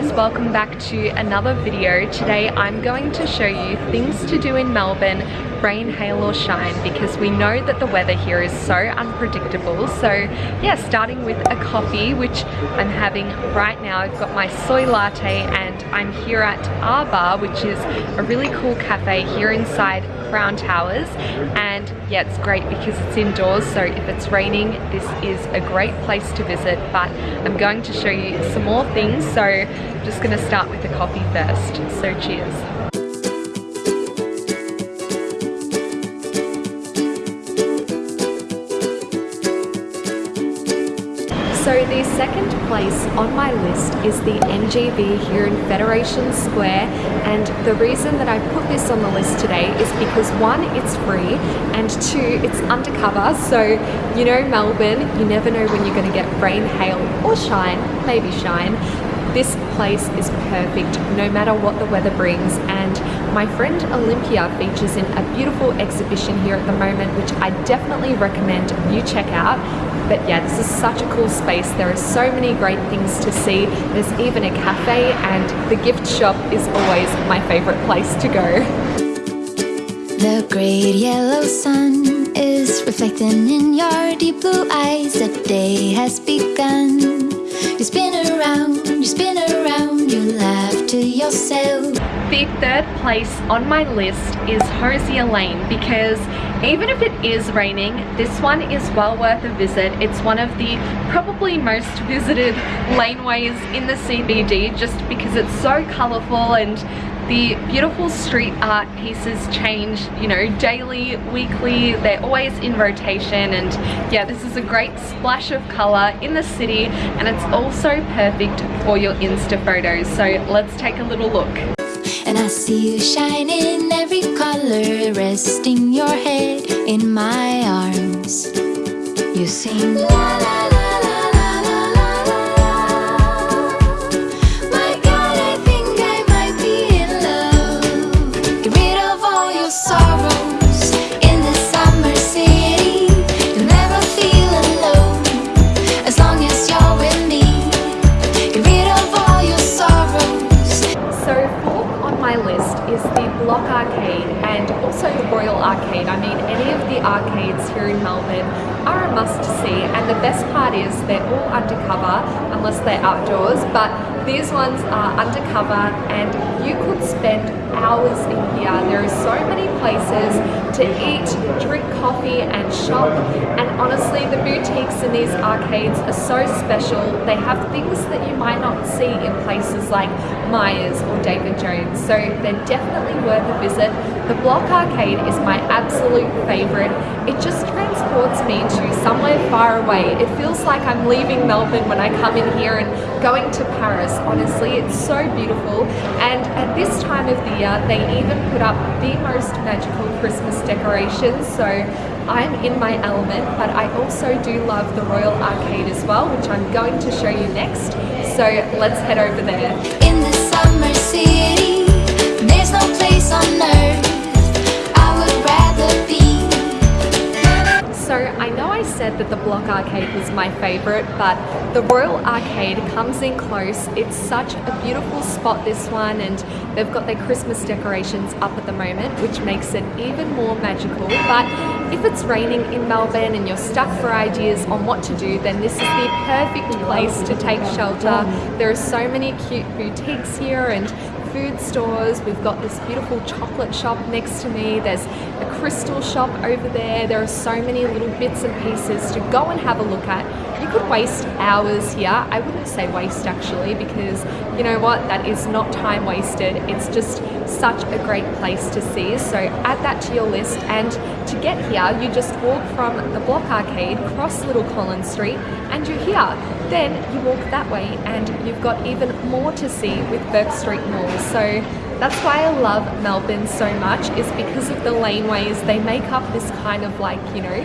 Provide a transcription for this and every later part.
guys, welcome back to another video. Today I'm going to show you things to do in Melbourne, rain, hail or shine because we know that the weather here is so unpredictable. So yeah, starting with a coffee which I'm having right now. I've got my soy latte and I'm here at R Bar which is a really cool cafe here inside Crown Towers. And yeah it's great because it's indoors. So if it's raining this is a great place to visit. But I'm going to show you some more things. So I'm just going to start with the coffee first. So cheers So the second place on my list is the NGV here in Federation Square and the reason that I put this on the list today is because one, it's free and two, it's undercover. So you know Melbourne, you never know when you're going to get rain, hail or shine, maybe shine. This place is perfect no matter what the weather brings and my friend Olympia features in a beautiful exhibition here at the moment which I definitely recommend you check out but yeah this is such a cool space. There are so many great things to see. There's even a cafe and the gift shop is always my favorite place to go. The great yellow sun is reflecting in your deep blue eyes. The day has begun. You spin around you spin around you laugh yourself the third place on my list is Hosier Lane because even if it is raining, this one is well worth a visit. It's one of the probably most visited laneways in the CBD just because it's so colourful and the beautiful street art pieces change, you know, daily, weekly, they're always in rotation and yeah, this is a great splash of colour in the city and it's also perfect for your Insta photos. So let's take a little look. And I see you shine in every color Resting your head in my arms You sing la la la arcades here in Melbourne are a must see and the best part is they're all undercover unless they're outdoors but these ones are undercover and you could spend hours in here. There are so many places to eat, drink coffee and shop and honestly the boutiques in these arcades are so special. They have things that you might not see in places like Myers or David Jones so they're definitely worth a visit. The Block Arcade is my absolute favourite. It just transports me to somewhere far away. It feels like I'm leaving Melbourne when I come in here and going to Paris. Honestly, it's so beautiful. And at this time of the year, they even put up the most magical Christmas decorations. So I'm in my element, but I also do love the Royal Arcade as well, which I'm going to show you next. So let's head over there. In the summer Arcade was my favourite, but the Royal Arcade comes in close. It's such a beautiful spot, this one, and they've got their Christmas decorations up at the moment, which makes it even more magical. But if it's raining in Melbourne and you're stuck for ideas on what to do, then this is the perfect place to take shelter. There are so many cute boutiques here and food stores. We've got this beautiful chocolate shop next to me. There's a crystal shop over there. There are so many little bits and pieces to go and have a look at. You could waste hours here. I wouldn't say waste actually because you know what? That is not time wasted. It's just such a great place to see. So add that to your list and to get here you just walk from the Block Arcade, cross Little Collins Street and you're here. Then you walk that way and you've got even more to see with Bourke Street Mall. So that's why I love Melbourne so much is because of the laneways. They make up this kind of like, you know,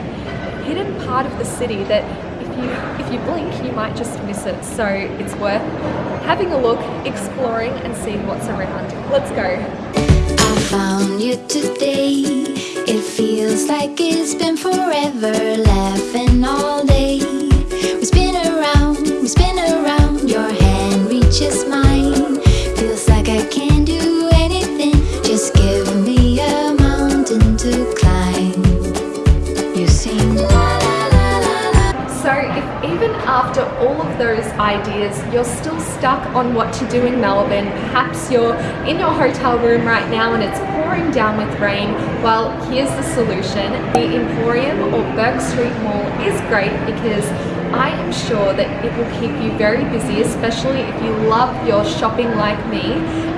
hidden part of the city that if you if you blink you might just miss it. So it's worth having a look, exploring and seeing what's around. Let's go. You today. It feels like it's been forever laughing all day. We spin around, we spin around, ideas you're still stuck on what to do in Melbourne, perhaps you're in your hotel room right now and it's pouring down with rain, well here's the solution. The Emporium or Bourke Street Mall is great because I am sure that it will keep you very busy, especially if you love your shopping like me.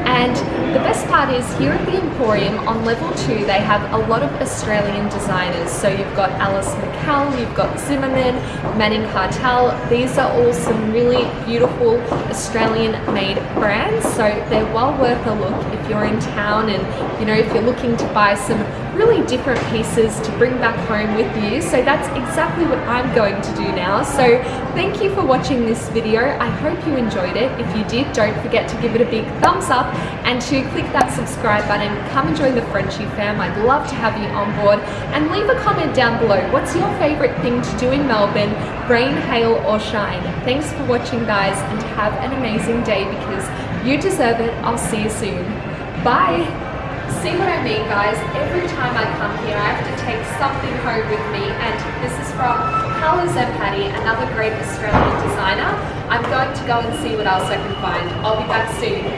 And the best part is here at the Emporium on level two, they have a lot of Australian designers. So you've got Alice McCall, you've got Zimmermann, Manning Cartel. These are all some really beautiful Australian made brands. So they're well worth a look if you're in town and you know, if you're looking to buy some really different pieces to bring back home with you. So that's exactly what I'm going to do now. So thank you for watching this video. I hope you enjoyed it. If you did, don't forget to give it a big thumbs up and to click that subscribe button. Come and join the Frenchy fam. I'd love to have you on board and leave a comment down below. What's your favorite thing to do in Melbourne? Rain, hail or shine? Thanks for watching guys and have an amazing day because you deserve it. I'll see you soon. Bye. See what I mean guys? Every time I come here I have to take something home with me and this is from and Patty, another great Australian designer. I'm going to go and see what else I can find. I'll be back soon.